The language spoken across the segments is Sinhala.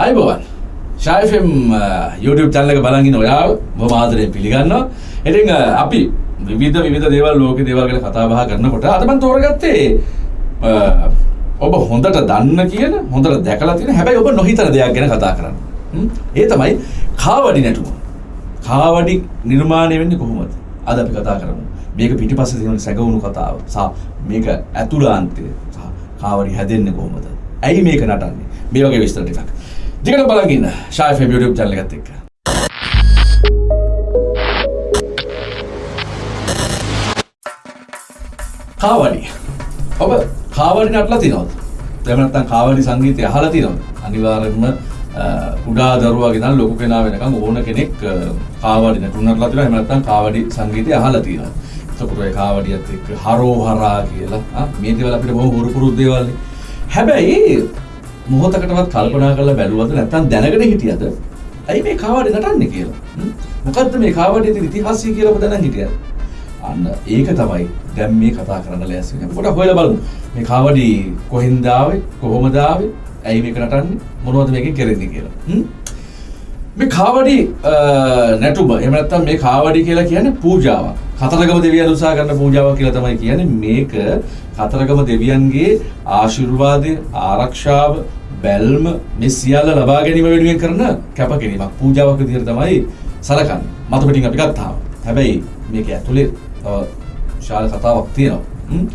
අයිබෝවන් ශයිෆම් YouTube චැනල එක බලගින් ඔයාව බොහොම ආදරයෙන් පිළිගන්නවා. ඉතින් අ, අපි විවිධ විවිධ දේවල් ලෝකේ දේවල් ගැන කතා බහ කරනකොට අද මම තෝරගත්තේ අ, ඔබ හොඳට දන්න කියන හොඳට දැකලා තියෙන හැබැයි ඔබ නොහිතන දෙයක් ගැන කතා කරන්න. හ්ම්? ඒ තමයි කාවඩි නැටුම. කාවඩි නිර්මාණය වෙන්නේ කොහොමද? අද අපි කතා කරමු. මේක පිටිපස්සේ තියෙන සැගවුණු කතාව සහ මේක ඇතුළාන්තය සහ කාවඩි හැදෙන්නේ කොහොමද? ඇයි මේක නටන්නේ? මේ වගේ විස්තර ටිකක්. දිගට බලන් ඉන්න ෂායි ෆෙම් YouTube channel එකත් එක්ක. කාවඩි. ඔබ කාවඩි නටලා තියෙනවද? එහෙම නැත්නම් කාවඩි සංගීතය අහලා තියෙනවද? අනිවාර්යෙන්ම අ, කුඩා දරුවා ගෙනල් ලොකු කෙනා වෙනකම් ඕන කෙනෙක් අ, කාවඩි නටුම් නටලා තියෙනවා. එහෙම නැත්නම් කාවඩි සංගීතය අහලා තියෙනවා. එතකොට ඒ කාවඩියත් එක්ක හරෝහරා කියලා ආ, මේ දේවල් අපිට බොහොම හුරු පුරුදු දේවල් නේ. හැබැයි මොහොතකටවත් කල්පනා කරලා බැලුවද නැත්නම් දැනගෙන හිටියද? ඇයි මේ කාවඩි නටන්නේ කියලා? හ්ම්? මොකද්ද මේ කාවඩියේ තියෙන ඉතිහාසය කියලා ඔබ දැනන් හිටියද? අන්න ඒක තමයි දැන් මේ කතා කරන්න ලෑස්ති වෙන්නේ. පොඩක් හොයලා බලමු. මේ කාවඩි කොහෙන්ද ආවේ? කොහොමද ආවේ? ඇයි මේක නටන්නේ? මොනවද මේකෙන් කරන්නේ කියලා? හ්ම්? මේ කාවඩි අ, නැටුම එහෙම නැත්නම් මේ කාවඩි කියලා කියන්නේ පූජාවක්. කතරගම දෙවියන් උසා කරන පූජාවක් කියලා තමයි කියන්නේ මේක කතරගම දෙවියන්ගේ ආශිර්වාදය, ආරක්ෂාව, බැල්ම මේ සියල්ල ලබා ගැනීම වෙනුවෙන් කරන කැපකිරීමක්. පූජාවක් විදිහට තමයි සලකන්නේ. මතු පිටින් අපි ගත්තාම. හැබැයි මේක ඇතුලේ තව විශාල කතාවක් තියෙනවා. හ්ම්?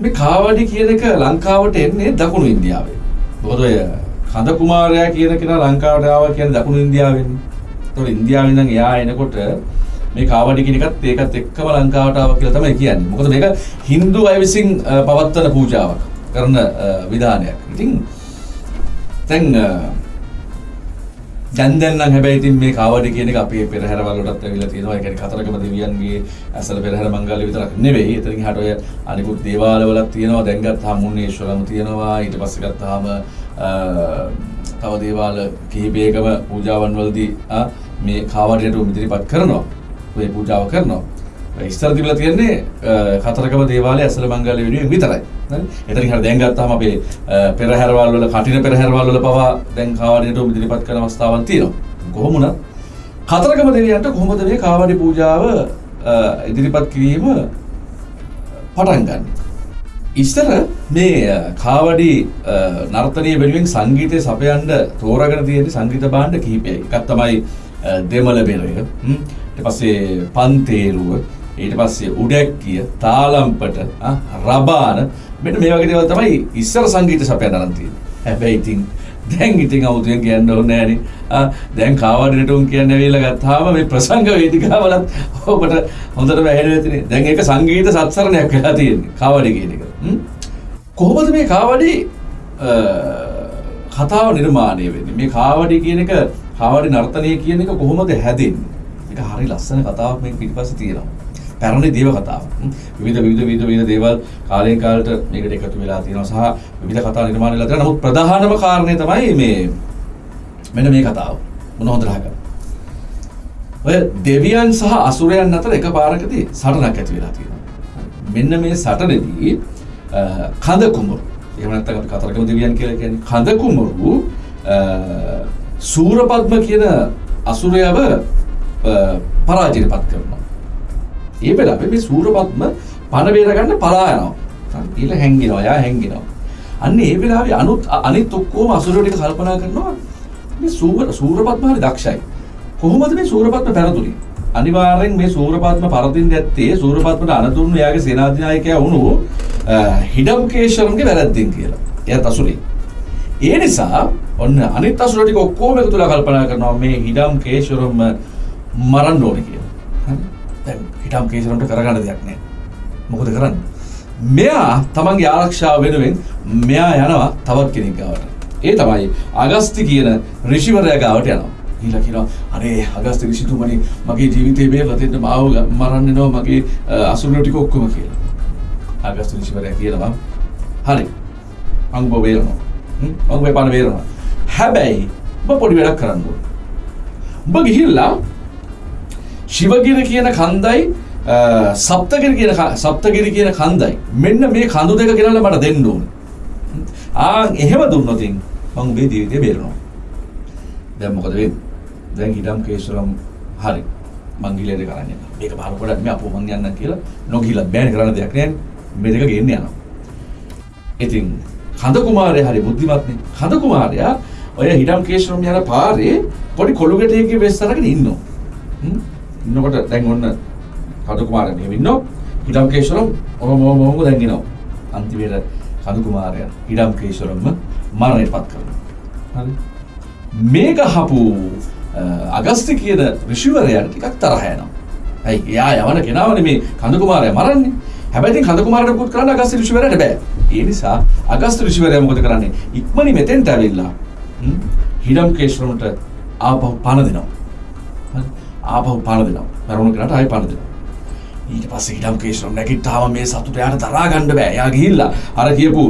මේ කාවඩි කියන එක ලංකාවට එන්නේ දකුණු ඉන්දියාවේ. මොකද ඔය කඳ කුමාරයා කියන කෙනා ලංකාවට ආවා කියන්නේ දකුණු ඉන්දියාවෙන්. ඒතකොට ඉන්දියාවෙන් ඉඳන් එයා එනකොට මේ කාවඩි කියන එකත් ඒකත් එක්කම ලංකාවට ආවා කියලා තමයි කියන්නේ. මොකද මේක Hindu අය විසින් අ, පවත්වන පූජාවක් කරන අ, විධානයක්. ඉතින් දැන් අ, දැන් දැන් නම් හැබැයි ඉතින් මේ කාවඩි කියන එක අපේ පෙරහැරවල වලටත් ඇවිල්ලා තියෙනවා. ඒ කියන්නේ කතරගම දෙවියන්ගේ ඇසල පෙරහැර මංගල්‍ය විතරක් නෙවෙයි. එතනින් එහාට ඔය අනිකුත් දේවාල වලත් තියෙනවා. දැන් ගත්තාම මුන්නේශ්වරම තියෙනවා. ඊට පස්සේ ගත්තාම අ, තව දේවාල කිහිපයකම පූජාවන් වලදී ආ, මේ කාවඩියට ඉදිරිපත් කරනවා. ඔය පූජාව කරනවා. ඉස්තර තිබිලා තියෙන්නේ අ, කතරගම දේවාලය ඇසල මංගල්‍ය වෙනුවෙන් විතරයි. හරි? එතනින් හරිය දැන් ගත්තාම අපේ අ, පෙරහැරවල් වල කටින පෙරහැරවල් වල පවා දැන් කාවඩියට ඉදිරිපත් කරන අවස්ථාවන් තියෙනවා. කොහොම වුණත් කතරගම දෙවියන්ට කොහොමද මේ කාවඩි පූජාව අ, ඉදිරිපත් කිරීම පටන් ගන්න. ඉස්තර මේ අ, කාවඩි අ, නර්තනය වෙනුවෙන් සංගීතය සපයන්න තෝරගෙන තියෙන සංගීත භාණ්ඩ කිහිපයයි. එකක් තමයි අ, දෙමළ බෙරය. හ්ම්. ඊට පස්සේ පන්තේරුව, ඊට පස්සේ උඩැක්කිය, තාලම්පට, ආ, රබාන මෙන්න මේ වගේ දේවල් තමයි ඉස්සර සංගීත සපයන්න අරන් තියෙන්නේ. හැබැයි ඉතින් දැන් ඉතින් අවුතුයෙන් කියන්න ඕනේ නෑනේ. ආ දැන් කාවඩි නටුම් කියන්න ඇවිල්ලා ගත්තාම මේ ප්‍රසංග වේදිකාවලත් ඔබට හොඳට වැහෙන ඇතිනේ. දැන් ඒක සංගීත සත්සරණයක් වෙලා තියෙන්නේ. කාවඩි කියන එක. හ්ම්? කොහොමද මේ කාවඩි අ, කතාව නිර්මාණය වෙන්නේ? මේ කාවඩි කියන එක කාවඩි නර්තනය කියන එක කොහොමද හැදෙන්නේ? ඒක හරි ලස්සන කතාවක් මේක පිටිපස්සේ තියෙනවා. පැරණි දේව කතාවක්. හ්ම්. විවිධ විවිධ විවිධ විවිධ දේවල් කාලයෙන් කාලට මේකට එකතු වෙලා තියෙනවා සහ විවිධ කතා නිර්මාණය වෙලා තියෙනවා. නමුත් ප්‍රධානම කාරණේ තමයි මේ මෙන්න මේ කතාව. මොන හොඳට අහගන්න. ඔය දෙවියන් සහ අසුරයන් අතර එකපාරකදී සටනක් ඇති වෙලා තියෙනවා. මෙන්න මේ සටනේදී අ, කඳ කුමරු එහෙම නැත්නම් අපි කතරගම දෙවියන් කියලා කියන්නේ කඳ කුමරු අ, සූරපද්ම කියන අසුරයව අ, පරාජයටපත් කරනවා. ඒ වෙලාවේ මේ සූරපද්ම පණ බේර ගන්න පලා යනවා. ඊළ හැංගිනවා. එයා හැංගිනවා. අන්න ඒ වෙලාවේ අනුත් අනිත් ඔක්කොම අසුරයෝ ටික කල්පනා කරනවා මේ සූර සූරපද්ම හරි දක්ෂයි. කොහොමද මේ සූරපද්ම පැරදුනේ? අනිවාර්යෙන් මේ සූරපද්ම පරදින්න ඇත්තේ සූරපද්මට අනතුරුණු එයාගේ සේනාධිනායකයා වුණු අ, හිඩම්කේශරම්ගේ වැරද්දෙන් කියලා. එයාත් අසුරේ. ඒ නිසා ඔන්න අනිත් අසුර ටික ඔක්කොම එකතු වෙලා කල්පනා කරනවා මේ හිඩම්කේශරම් මරන්න ඕනේ කියලා. හරි? දැන් හිඩම්කේශරම්ට කරගන්න දෙයක් නැහැ. මොකද කරන්නේ? මෙයා තමන්ගේ ආරක්ෂාව වෙනුවෙන් මෙයා යනවා තවත් කෙනෙක් ගාවට. ඒ තමයි අගස්ති කියන ඍෂිවරයා ගාවට යනවා. ගිහිල්ලා කියනවා අනේ අගස්ති ඍෂිතුමනි මගේ ජීවිතේ මේ වතෙන්ට මාව ග- මරන්න එනවා මගේ අ, අසුරයෝ ටික ඔක්කොම කියලා. අගස්ති ඍෂිවරයා කියනවා හරි මං ඔබ වේරනවා. හ්ම්? මං ඔබේ පණ වේරනවා. හැබැයි ඔබ පොඩි වැඩක් කරන්න ඕනේ. ඔබ ගිහිල්ලා ශිවගිර කියන කන්දයි අ, සප්තගිරි කියන ක- සප්තගිරි කියන කන්දයි මෙන්න මේ කඳු දෙක ගෙනල්ලා මට දෙන්න ඕනේ. ආ එහෙම දුන්නොතින් මං ඔබේ ජීවිතේ බේරනවා. දැන් මොකද වෙන්නේ? දැන් හිටම් කේශරම් හරි. මං ගිලේ දෙක අරන් යනවා. මේක බලනකොට මේ අපෝ මං යන්නම් කියලා නොගිහිලා බෑනේ කරන්න දෙයක් නෑනේ. මේ දෙක ගෙන්න යනවා. ඉතින් කඳ කුමාරයා හරි බුද්ධිමත්නේ. කඳ කුමාරයා ඔය හිටම් කේශරම් යන පාරේ පොඩි කොළු ගැටයකින් වෙස් අරගෙන ඉන්නවා. ඉන්නකොට දැන් ඔන්න කඳ කුමාරයා මෙහෙම ඉන්නවා. හිටම් කේශරම් ඔහොම ඔහොම ඔහොම දැන් එනවා. අන්තිමේට කඳු කුමාරයා හිටම් කේශරම්ම මරණයටපත් කරනවා. හරි. මේක හපු අගස්ති කියන ඍෂිවරයාට ටිකක් තරහ යනවා. ඇයි එයා යවන කෙනාවනේ මේ කඳු කුමාරයා මරන්නේ. හැබැයි කඳු කුමාරට පුත් කරන්න අගස්ති ඍෂිවරයාට බෑ. ඒ නිසා අගස්ති ඍෂිවරයා මොකද කරන්නේ? ඉක්මනින් මෙතෙන්ට ඇවිල්ලා හිඩම් කේශ්‍රමට ආපහු පණ දෙනවා. හරි? ආපහු පණ දෙනවා. මරුණු කෙනාට ආයෙ පණ දෙනවා. ඊට පස්සේ හිටම් කේශ්‍රම් නැගිට්ටාම මේ සතුට යාට දරා ගන්න බෑ. එයා ගිහිල්ලා අර කියපු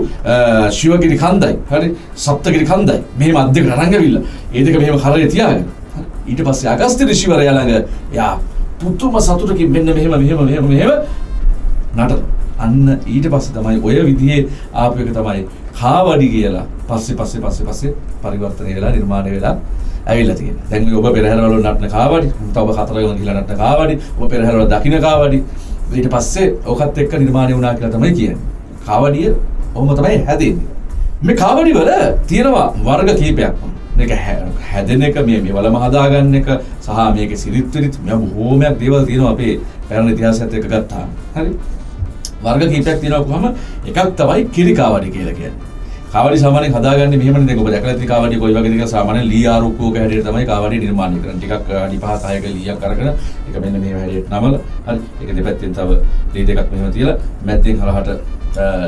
ශිවගිරි කන්දයි හරි සප්තගිරි කන්දයි මෙහෙම අත් දෙකට අරන් ඇවිල්ලා ඒ දෙක මෙහෙම කරේ තියාගෙන ඊට පස්සේ අගස්ත්‍ය ඍෂිවරයා ළඟ එයා පුතුම සතුටකින් මෙන්න මෙහෙම මෙහෙම මෙහෙම මෙහෙම නටන අන්න ඊට පස්සේ තමයි ඔය විදිහේ ආපු එක තමයි කාවඩි කියලා පස්සේ පස්සේ පස්සේ පස්සේ පරිවර්තනය වෙලා නිර්මාණය වෙලා ඇවිල්ලා තියෙන්නේ. දැන් මේ ඔබ පෙරහැරවල නටන කාවඩි, තව කතරගම ගිහලා නටන කාවඩි, ඔබ පෙරහැරවල දකින්න කාවඩි. ඊට පස්සේ ඕකත් එක්ක නිර්මාණය වුණා කියලා තමයි කියන්නේ. කාවඩිය ඔහොම තමයි හැදෙන්නේ. මේ කාවඩි වල තියෙනවා වර්ග කීපයක්. මේක හැදෙන එක මේ මෙවලම හදාගන්න එක සහ මේකේ සිරිත් විරිත් මේ බොහෝමයක් දේවල් තියෙනවා අපේ පැරණි ඉතිහාසයත් එක්ක ගත්තාම. හරි. වර්ග කීපයක් තියෙනවා කොහම එකක් තමයි කිරිකාවඩි කියලා කියන්නේ. කාවඩි සාමාන්‍යයෙන් හදාගන්නේ මෙහෙමනේ දැන් ඔබ දැකලා ඇති කාවඩි කොයි වගේද කියලා සාමාන්‍යයෙන් ලී ආරුක්කුවක හැටියට තමයි කාවඩි නිර්මාණය කරන්නේ. ටිකක් අඩි 5 6ක ලීයක් අරගෙන ඒක මෙන්න මේ හැටියට නමල හරි. ඒක දෙපැත්තෙන් තව ලී දෙකක් මෙහෙම තියලා මැද්දෙන් හරහට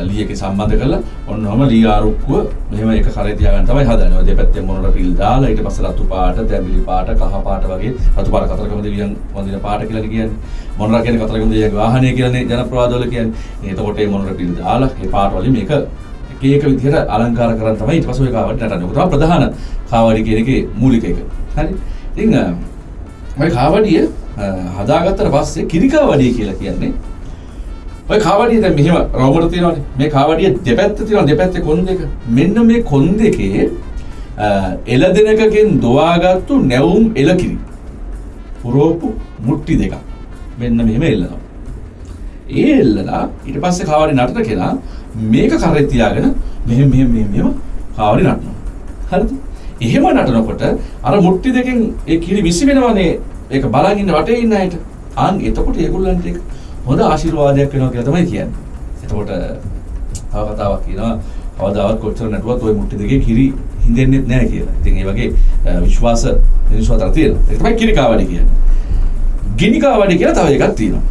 ලී එකේ සම්බන්ධ කරලා ඔන්නෝම ලී ආරුක්කුව මෙහෙම එක කරේ තියාගන්න තමයි හදන්නේ. ඔය දෙපැත්තෙන් මොනර පිල් දාලා ඊට පස්සේ රතු පාට, තැඹිලි පාට, කහ පාට වගේ රතු පාට කතරගම දෙවියන් වඳින පාට කියලා කියන්නේ. මොනර කියන්නේ කතරගම දෙවියන්ගේ වාහනය කියලානේ ජනප්‍රවාදවල කියන්නේ. එතකොට මේ මොනර පිල් දාලා මේ පාට වලින් මේක ඒක විදිහට අලංකාර කරන් තමයි ඊට පස්සේ ඔය කාවඩි නටන්නේ. ඔක තමයි ප්‍රධාන කාවඩි කියන එකේ මූලික එක. හරි. ඉතින් ඔය කාවඩිය හදාගත්තට පස්සේ කිරිකාවඩිය කියලා කියන්නේ ඔය කාවඩිය දැන් මෙහෙම රවුමට තියෙනවානේ. මේ කාවඩිය දෙපැත්ත තියෙනවා දෙපැත්තේ කොන් දෙක. මෙන්න මේ කොන් දෙකේ එළදෙනකකින් දොවාගත්තු නැවුම් එළකිරි. පුරෝපු මුට්ටි දෙකක්. මෙන්න මෙහෙම එල්ලනවා. ඒ එල්ලලා ඊට පස්සේ කාවඩි නටන කෙනා මේක කරේ තියාගෙන මෙහෙම මෙහෙම මෙහෙම මෙහෙම කාවරි නටනවා. හරිද? එහෙම නටනකොට අර මුට්ටි දෙකෙන් ඒ කිරි විසි වෙනවනේ ඒක බලන් ඉන්න වටේ ඉන්න අයට. අන් එතකොට ඒගොල්ලන්ට ඒක හොඳ ආශිර්වාදයක් වෙනවා කියලා තමයි කියන්නේ. එතකොට තව කතාවක් කියනවා කවදාවත් කොච්චර නටුවත් ওই මුට්ටි දෙකේ කිරි හින්දෙන්නේ නැහැ කියලා. ඉතින් ඒ වගේ විශ්වාස මිනිස්සු අතර තියෙනවා. ඒක තමයි කිරි කාවඩි කියන්නේ. ගිනි කාවඩි කියලා තව එකක් තියෙනවා.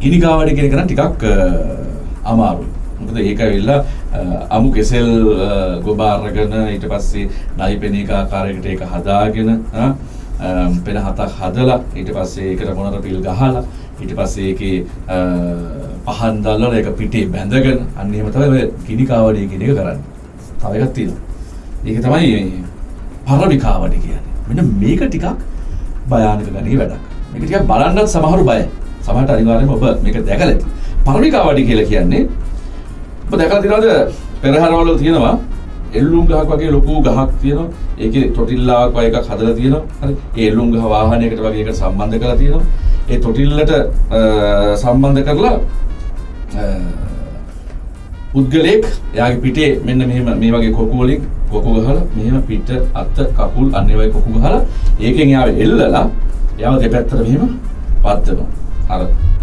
ගිනි කාවඩි කියන එක නම් ටිකක් අමාරුයි. මොකද ඒක ඇවිල්ලා අමු කෙසෙල් ගොබ අරගෙන ඊට පස්සේ නයි පෙනීක ආකාරයකට ඒක හදාගෙන පෙන හතක් හදලා ඊට පස්සේ ඒකට මොනර පිල් ගහලා ඊට පස්සේ ඒකේ පහන් දැල්වලා ඒක පිටේ බැඳගෙන අන්න එහෙම තමයි ඔය ගිනි කාවඩිය කියන එක කරන්නේ. තව එකක් තියෙනවා. ඒක තමයි මේ පරවි කාවඩි කියන්නේ. මෙන්න මේක ටිකක් භයානක ගණේ වැඩක්. මේක ටිකක් බලන්නත් සමහරු බයයි. සමහරට අනිවාර්යයෙන්ම ඔබ මේක දැකලා ඇති. පරමිකාවඩි කියලා කියන්නේ. ඔබ දැකලා තියෙනවද? පෙරහැරවල තියෙනවා. එල්ලුම් ගහක් වගේ ලොකු ගහක් තියෙනවා. ඒකේ තොටිල්ලාවක් වගේ එකක් හදලා තියෙනවා. හරි. ඒ එල්ලුම් ගහ වාහනයකට වගේ එකට සම්බන්ධ කරලා තියෙනවා. ඒ තොටිල්ලට සම්බන්ධ කරලා පුද්ගලයෙක් එයාගේ පිටේ මෙන්න මෙහෙම මේ වගේ කොකු වලින් කොකු ගහලා මෙහෙම පිට අත කකුල් අන්න ඒ වගේ කොකු ගහලා ඒකෙන් එයාව එල්ලලා එයාව දෙපැත්තට මෙහෙම පත්තනවා අර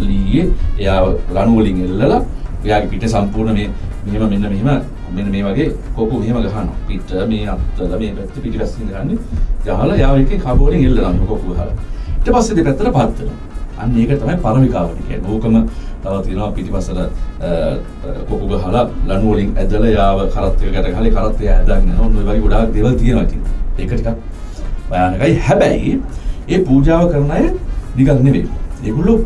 ලීයේ එයාව ලණු වලින් එල්ලලා එයාගේ පිට සම්පූර්ණ මේ මෙහෙම මෙන්න මෙහෙම මෙන්න මේ වගේ කොකු මෙහෙම ගහනවා. පිට මේ අත්තල මේ පැත්ත පිටිපස්සෙන් ගහන්නේ. ගහලා එයාව එකේ කබ වලින් එල්ලනවා මේ කොකු ගහලා ඊට පස්සේ දෙපැත්තට පත්තනවා අන්න ඒක තමයි පරමිකාවට කියන්නේ ඕකම තව තියෙනවා පිටිපස්සට කොකු ගහලා ලණු වලින් ඇදලා යාව කරත් එකකට ගහලා කරත් එයා ඇදගෙන යනවා ඔන්න ඔය වගේ ගොඩාක් දේවල් තියෙනවා ඉතින්. ඒක ටිකක් භයානකයි. හැබැයි ඒ පූජාව කරන අය නිකන් නෙවෙයි ඒගොල්ලෝ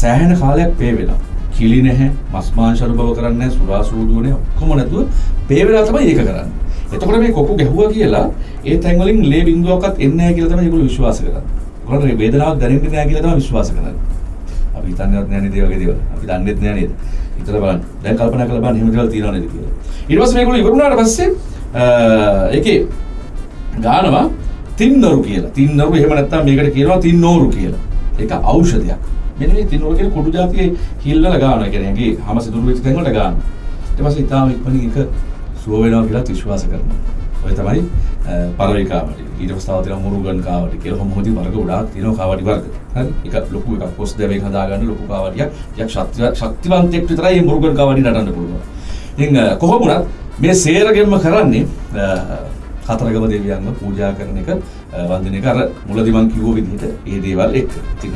සෑහෙන කාලයක් පේ වෙලා. කිලි නැහැ, මස් මාංශ අනුභව කරන්නේ නැහැ, සුරා සූදුව නැහැ, ඔක්කොම නැතුව පේ වෙලා තමයි ඒක කරන්නේ. එතකොට මේ කොකු ගැහුවා කියලා ඒ තැන් වලින් ලේ බිඳුවක්වත් එන්නේ නැහැ කියලා තමයි ඒගොල්ලෝ විශ්වාස කරන්නේ. ඒගොල්ලෝ වේදනාවක් දැනෙන්නේ නැහැ කියලා තමයි විශ්වාස කරන්නේ. අපි හිතන්නේවත් නැහැ නේද ඒ වගේ දේවල්. අපි දන්නේත් නැහැ නේද? හිතලා බලන්න. දැන් කල්පනා කරලා බලන්න එහෙම දේවල් තියෙනව නේද කියලා. ඊට පස්සේ මේගොල්ලෝ ඉවර වුණාට පස්සේ ඒකේ ගානවා තින්නරු කියලා. තින්නරු එහෙම නැත්නම් මේකට කියනවා තින්නෝරු කියලා. ඒක ඖෂධයක්. මෙන්න මේ තින්නෝරු කියන කුඩු జాතියේ හිල්ලල ගන්නවා. ඒ කියන්නේ ඇඟේ හැම සිදුරු වෙච්ච තැන් වලට ගන්නවා. ඊට පස්සේ ඊටාම ඉක්මනින් ඒක සුව වෙනවා කියලා විශ්වාස කරනවා. ඔය තමයි පළවෙනි කාවටි. ඊට පස්සේ තව තියෙනවා මුරුගන් කාවටි කියලා. කොහොම හොදි වර්ග ගොඩාක් තියෙනවා කාවටි වර්ග. හරි. එක ලොකු එකක් පොස් දෙවෙක් හදාගන්න ලොකු කාවටියක්. ටිකක් ශක්ති ශක්තිවන්තයෙක් විතරයි මේ මුරුගන් කාවටි නටන්න පුළුවන්. ඉතින් කොහොම වුණත් මේ සේරගෙන්ම කරන්නේ කතරගම දෙවියන්ව පූජා කරන එක වන්දනය එක අර මුලදී මං කිව්ව විදිහට ඒ දේවල් එක්ක. ඉතින්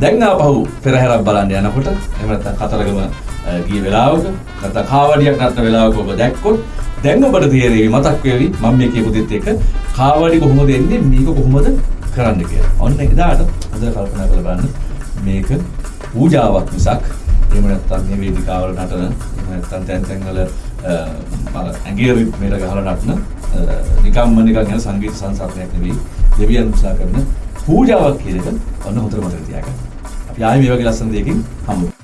දැන් ආපහු පෙරහැරක් බලන්න යනකොට එහෙම නැත්නම් කතරගම ගිය වෙලාවක නැත්නම් කාවඩියක් නටන වෙලාවක ඔබ දැක්කොත් දැන් ඔබට තේරෙවි මතක් වෙවි මම මේ කියපු දෙත් එක කාවඩි කොහොමද එන්නේ මේක කොහොමද කරන්න කියලා. ඔන්න එදාට හොඳට කල්පනා කරලා බලන්න මේක පූජාවක් මිසක් එහෙම නැත්නම් මේ වේදිකාවල නටන එහෙම නැත්නම් තැන් තැන් වල අර ඇඟේ රිද්මේට ගහලා නටන නිකම්ම නිකන් යන සංගීත සංසාරයක් නෙවෙයි දෙවියන් උත්සාහ කරන පූජාවක් කියන එක ඔන්න හොඳට මතක තියාගන්න. අපි ආයෙ මේ වගේ ලස්සන දෙයකින් හම්බ වෙමු.